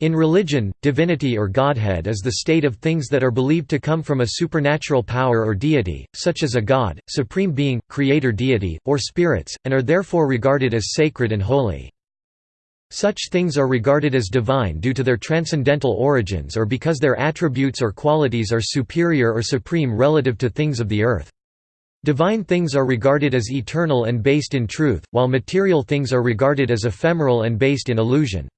In religion, divinity or godhead is the state of things that are believed to come from a supernatural power or deity, such as a god, supreme being, creator deity, or spirits, and are therefore regarded as sacred and holy. Such things are regarded as divine due to their transcendental origins or because their attributes or qualities are superior or supreme relative to things of the earth. Divine things are regarded as eternal and based in truth, while material things are regarded as ephemeral and based in illusion.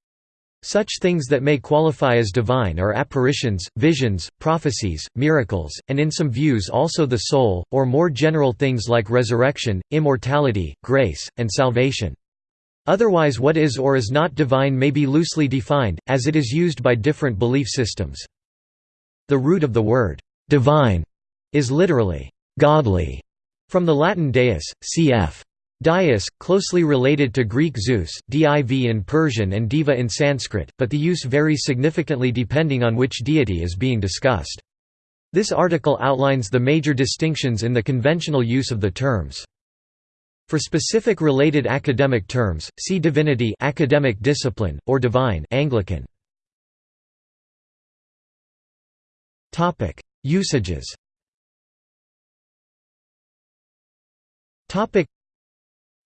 Such things that may qualify as divine are apparitions, visions, prophecies, miracles, and in some views also the soul, or more general things like resurrection, immortality, grace, and salvation. Otherwise what is or is not divine may be loosely defined, as it is used by different belief systems. The root of the word, "'divine' is literally, "'godly' from the Latin deus, cf. Dyaus, closely related to Greek Zeus, div in Persian and deva in Sanskrit, but the use varies significantly depending on which deity is being discussed. This article outlines the major distinctions in the conventional use of the terms. For specific related academic terms, see divinity academic discipline, or divine Anglican. Usages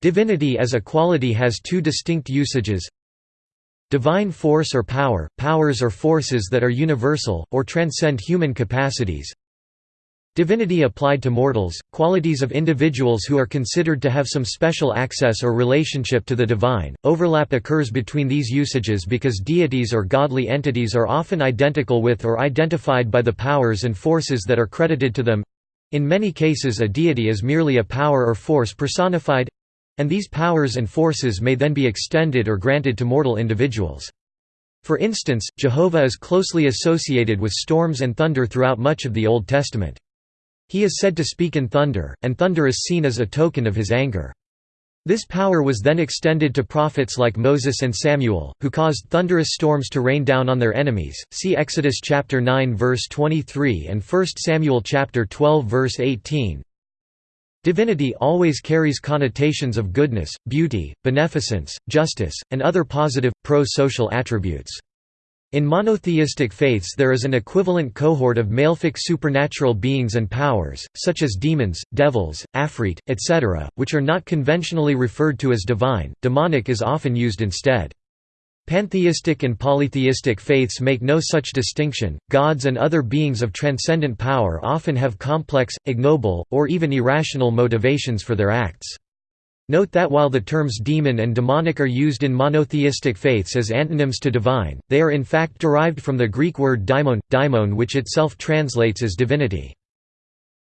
Divinity as a quality has two distinct usages Divine force or power, powers or forces that are universal, or transcend human capacities Divinity applied to mortals, qualities of individuals who are considered to have some special access or relationship to the divine. Overlap occurs between these usages because deities or godly entities are often identical with or identified by the powers and forces that are credited to them. In many cases, a deity is merely a power or force personified and these powers and forces may then be extended or granted to mortal individuals. For instance, Jehovah is closely associated with storms and thunder throughout much of the Old Testament. He is said to speak in thunder, and thunder is seen as a token of his anger. This power was then extended to prophets like Moses and Samuel, who caused thunderous storms to rain down on their enemies. See Exodus chapter 9 verse 23 and 1 Samuel chapter 12 verse 18. Divinity always carries connotations of goodness, beauty, beneficence, justice, and other positive, pro-social attributes. In monotheistic faiths there is an equivalent cohort of malefic supernatural beings and powers, such as demons, devils, afrit, etc., which are not conventionally referred to as divine, demonic is often used instead. Pantheistic and polytheistic faiths make no such distinction. Gods and other beings of transcendent power often have complex, ignoble, or even irrational motivations for their acts. Note that while the terms demon and demonic are used in monotheistic faiths as antonyms to divine, they are in fact derived from the Greek word daimon, daimon which itself translates as divinity.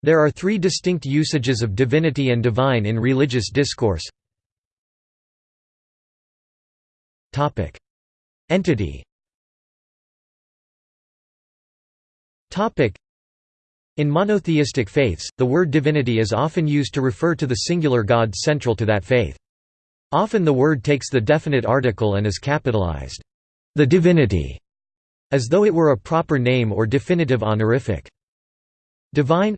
There are three distinct usages of divinity and divine in religious discourse. Entity in monotheistic faiths, the word divinity is often used to refer to the singular god central to that faith. Often the word takes the definite article and is capitalized, the divinity, as though it were a proper name or definitive honorific. Divine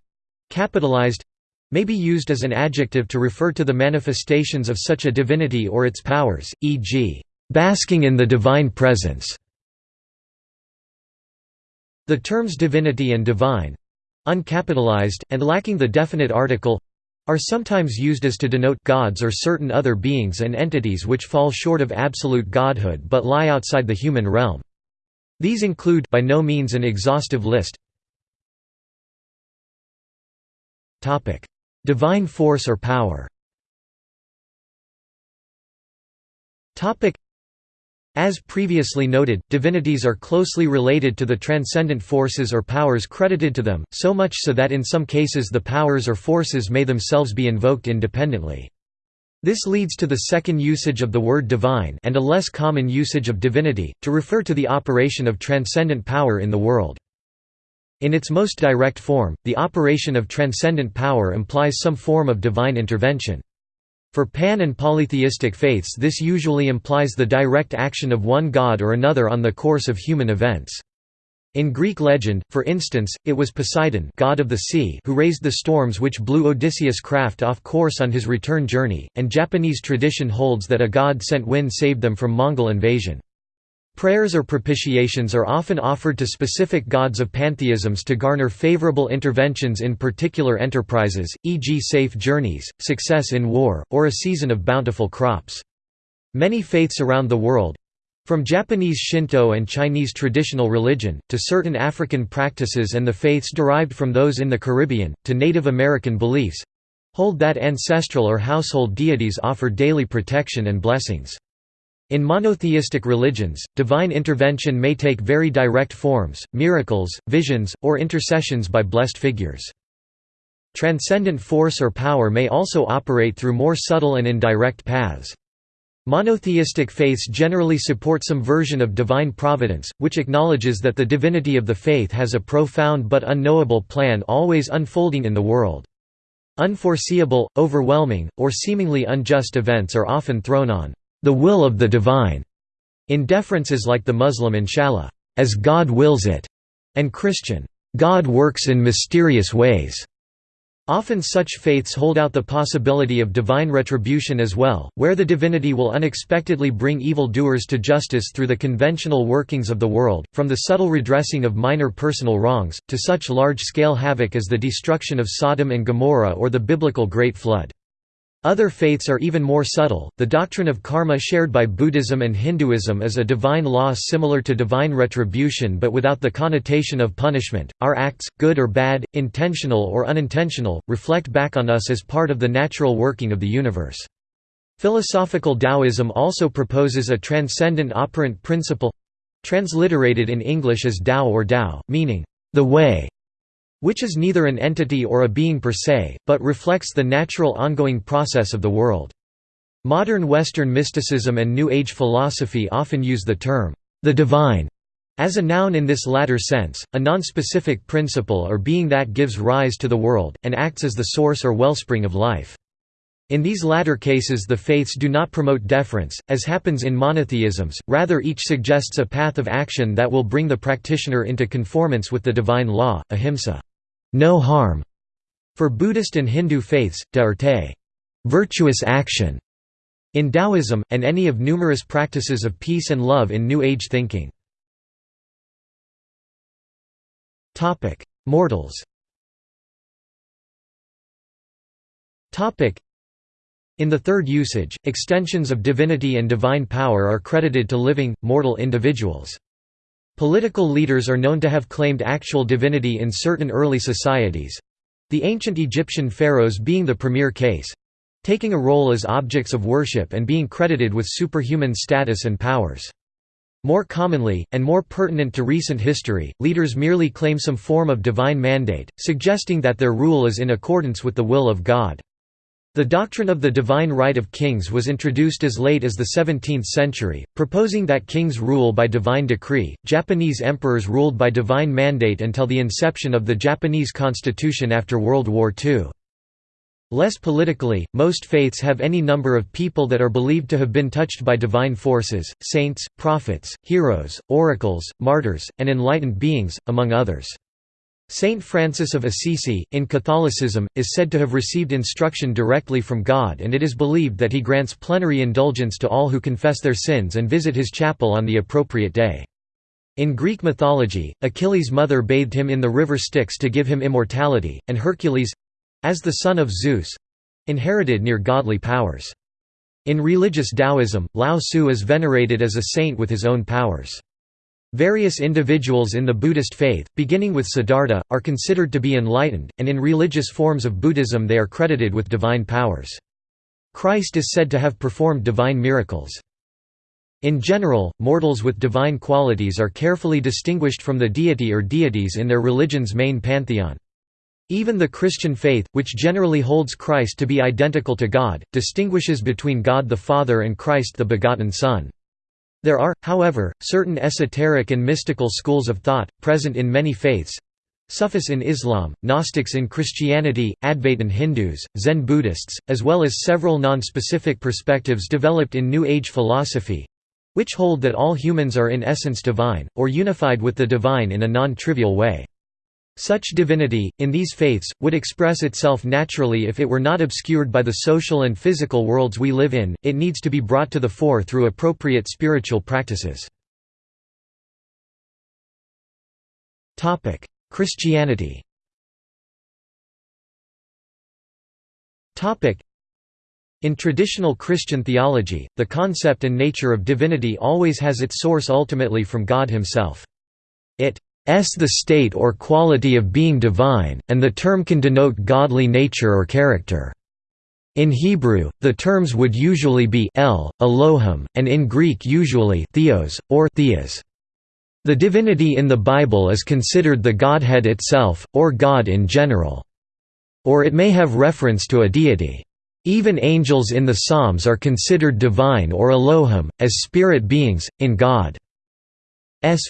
capitalized may be used as an adjective to refer to the manifestations of such a divinity or its powers, e.g basking in the divine presence. The terms divinity and divine uncapitalized, and lacking the definite article are sometimes used as to denote gods or certain other beings and entities which fall short of absolute godhood but lie outside the human realm. These include by no means an exhaustive list. Topic: Divine force or power as previously noted, divinities are closely related to the transcendent forces or powers credited to them, so much so that in some cases the powers or forces may themselves be invoked independently. This leads to the second usage of the word divine and a less common usage of divinity, to refer to the operation of transcendent power in the world. In its most direct form, the operation of transcendent power implies some form of divine intervention. For pan- and polytheistic faiths this usually implies the direct action of one god or another on the course of human events. In Greek legend, for instance, it was Poseidon god of the sea who raised the storms which blew Odysseus' craft off course on his return journey, and Japanese tradition holds that a god sent wind saved them from Mongol invasion. Prayers or propitiations are often offered to specific gods of pantheisms to garner favorable interventions in particular enterprises, e.g. safe journeys, success in war, or a season of bountiful crops. Many faiths around the world, from Japanese Shinto and Chinese traditional religion, to certain African practices and the faiths derived from those in the Caribbean, to Native American beliefs, hold that ancestral or household deities offer daily protection and blessings. In monotheistic religions, divine intervention may take very direct forms, miracles, visions, or intercessions by blessed figures. Transcendent force or power may also operate through more subtle and indirect paths. Monotheistic faiths generally support some version of divine providence, which acknowledges that the divinity of the faith has a profound but unknowable plan always unfolding in the world. Unforeseeable, overwhelming, or seemingly unjust events are often thrown on the will of the divine, in deferences like the Muslim inshallah, as God wills it, and Christian, God works in mysterious ways. Often such faiths hold out the possibility of divine retribution as well, where the divinity will unexpectedly bring evil-doers to justice through the conventional workings of the world, from the subtle redressing of minor personal wrongs, to such large-scale havoc as the destruction of Sodom and Gomorrah or the biblical Great Flood. Other faiths are even more subtle. The doctrine of karma shared by Buddhism and Hinduism is a divine law similar to divine retribution but without the connotation of punishment. Our acts, good or bad, intentional or unintentional, reflect back on us as part of the natural working of the universe. Philosophical Taoism also proposes a transcendent operant principle transliterated in English as Tao or Tao, meaning the way which is neither an entity or a being per se, but reflects the natural ongoing process of the world. Modern Western mysticism and New Age philosophy often use the term, the divine, as a noun in this latter sense, a non-specific principle or being that gives rise to the world, and acts as the source or wellspring of life. In these latter cases the faiths do not promote deference, as happens in monotheisms, rather each suggests a path of action that will bring the practitioner into conformance with the divine law, ahimsa no harm. For Buddhist and Hindu faiths, dharte virtuous action in Taoism, and any of numerous practices of peace and love in New Age thinking. Mortals in the third usage, extensions of divinity and divine power are credited to living, mortal individuals. Political leaders are known to have claimed actual divinity in certain early societies—the ancient Egyptian pharaohs being the premier case—taking a role as objects of worship and being credited with superhuman status and powers. More commonly, and more pertinent to recent history, leaders merely claim some form of divine mandate, suggesting that their rule is in accordance with the will of God. The doctrine of the divine right of kings was introduced as late as the 17th century, proposing that kings rule by divine decree. Japanese emperors ruled by divine mandate until the inception of the Japanese constitution after World War II. Less politically, most faiths have any number of people that are believed to have been touched by divine forces, saints, prophets, heroes, oracles, martyrs, and enlightened beings, among others. Saint Francis of Assisi, in Catholicism, is said to have received instruction directly from God and it is believed that he grants plenary indulgence to all who confess their sins and visit his chapel on the appropriate day. In Greek mythology, Achilles' mother bathed him in the river Styx to give him immortality, and Hercules—as the son of Zeus—inherited near godly powers. In religious Taoism, Lao Tzu is venerated as a saint with his own powers. Various individuals in the Buddhist faith, beginning with Siddhartha, are considered to be enlightened, and in religious forms of Buddhism they are credited with divine powers. Christ is said to have performed divine miracles. In general, mortals with divine qualities are carefully distinguished from the deity or deities in their religion's main pantheon. Even the Christian faith, which generally holds Christ to be identical to God, distinguishes between God the Father and Christ the begotten Son. There are, however, certain esoteric and mystical schools of thought, present in many faiths Sufis in Islam, Gnostics in Christianity, Advaitin Hindus, Zen Buddhists, as well as several non-specific perspectives developed in New Age philosophy—which hold that all humans are in essence divine, or unified with the divine in a non-trivial way. Such divinity, in these faiths, would express itself naturally if it were not obscured by the social and physical worlds we live in, it needs to be brought to the fore through appropriate spiritual practices. Christianity in traditional Christian theology, the concept and nature of divinity always has its source ultimately from God himself. It the state or quality of being divine, and the term can denote godly nature or character. In Hebrew, the terms would usually be el, Elohim, and in Greek usually theos, or theas. The divinity in the Bible is considered the Godhead itself, or God in general. Or it may have reference to a deity. Even angels in the Psalms are considered divine or Elohim, as spirit beings, in God's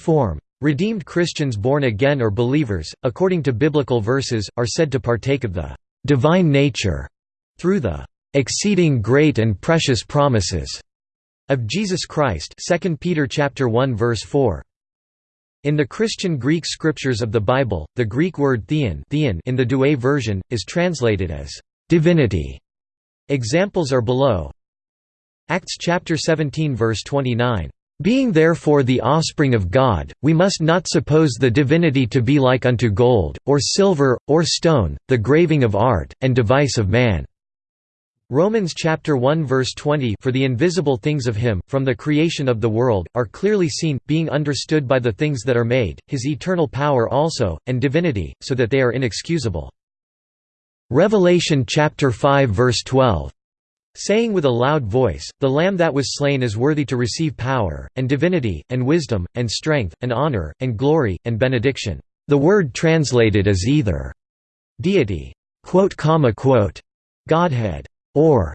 form. Redeemed Christians born again or believers, according to biblical verses, are said to partake of the divine nature through the exceeding great and precious promises of Jesus Christ 2 Peter chapter 1 verse 4 in the Christian Greek scriptures of the Bible the Greek word theon, theon in the Douay version is translated as divinity Examples are below. Acts chapter 17 verse 29. Being therefore the offspring of God, we must not suppose the divinity to be like unto gold, or silver, or stone, the graving of art, and device of man." Romans chapter 1 verse 20 For the invisible things of him, from the creation of the world, are clearly seen, being understood by the things that are made, his eternal power also, and divinity, so that they are inexcusable. Revelation chapter 5 verse 12 saying with a loud voice, The Lamb that was slain is worthy to receive power, and divinity, and wisdom, and strength, and honor, and glory, and benediction. The word translated as either deity, Godhead, or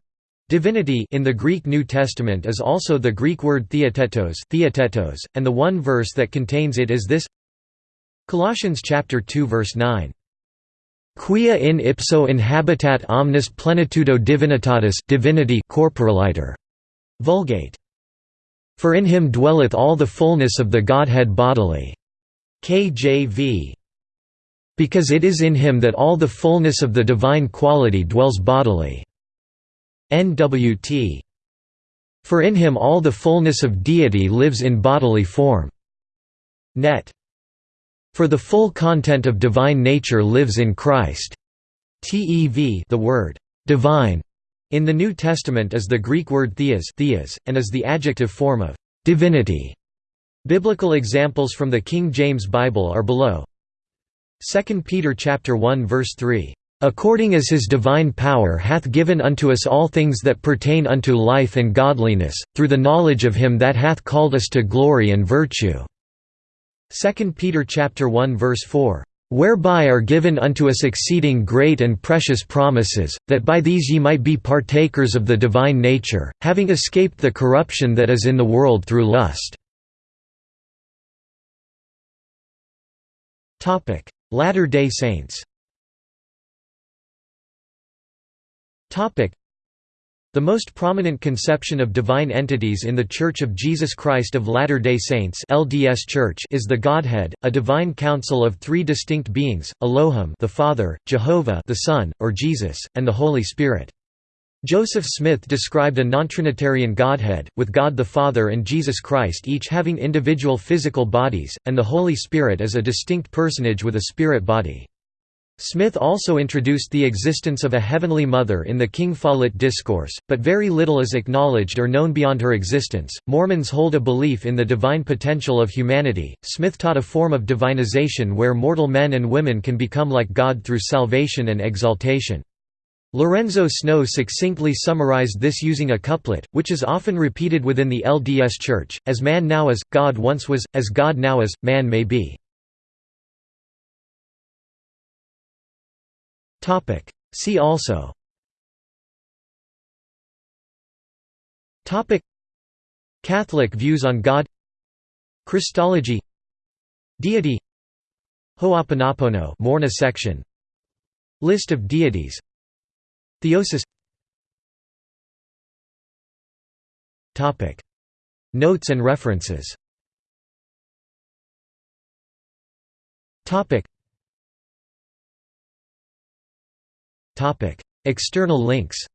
divinity in the Greek New Testament is also the Greek word theotetos, theotetos and the one verse that contains it is this Colossians chapter 2 verse 9 Quia in ipso inhabitat omnis plenitudo divinitatis divinity corporaliter. Vulgate. For in him dwelleth all the fullness of the Godhead bodily. KJV. Because it is in him that all the fullness of the divine quality dwells bodily. NWT. For in him all the fullness of deity lives in bodily form. Net. For the full content of divine nature lives in Christ. TEV the word «divine» in the New Testament is the Greek word theos, theos and is the adjective form of «divinity». Biblical examples from the King James Bible are below. 2 Peter chapter 1 verse 3 according as his divine power hath given unto us all things that pertain unto life and godliness, through the knowledge of him that hath called us to glory and virtue." 2 Peter chapter 1 verse 4 whereby are given unto us exceeding great and precious promises, that by these ye might be partakers of the divine nature, having escaped the corruption that is in the world through lust." Latter-day Saints the most prominent conception of divine entities in The Church of Jesus Christ of Latter-day Saints LDS Church is the Godhead, a divine council of three distinct beings, Elohim the Father, Jehovah the Son, or Jesus, and the Holy Spirit. Joseph Smith described a non-Trinitarian Godhead, with God the Father and Jesus Christ each having individual physical bodies, and the Holy Spirit as a distinct personage with a spirit body. Smith also introduced the existence of a Heavenly Mother in the King Follett Discourse, but very little is acknowledged or known beyond her existence. Mormons hold a belief in the divine potential of humanity. Smith taught a form of divinization where mortal men and women can become like God through salvation and exaltation. Lorenzo Snow succinctly summarized this using a couplet, which is often repeated within the LDS Church, as man now is, God once was, as God now is, man may be. See also. Catholic views on God. Christology. Deity. Ho'oponopono Morna section. List of deities. Theosis. Topic. Notes and references. Topic External links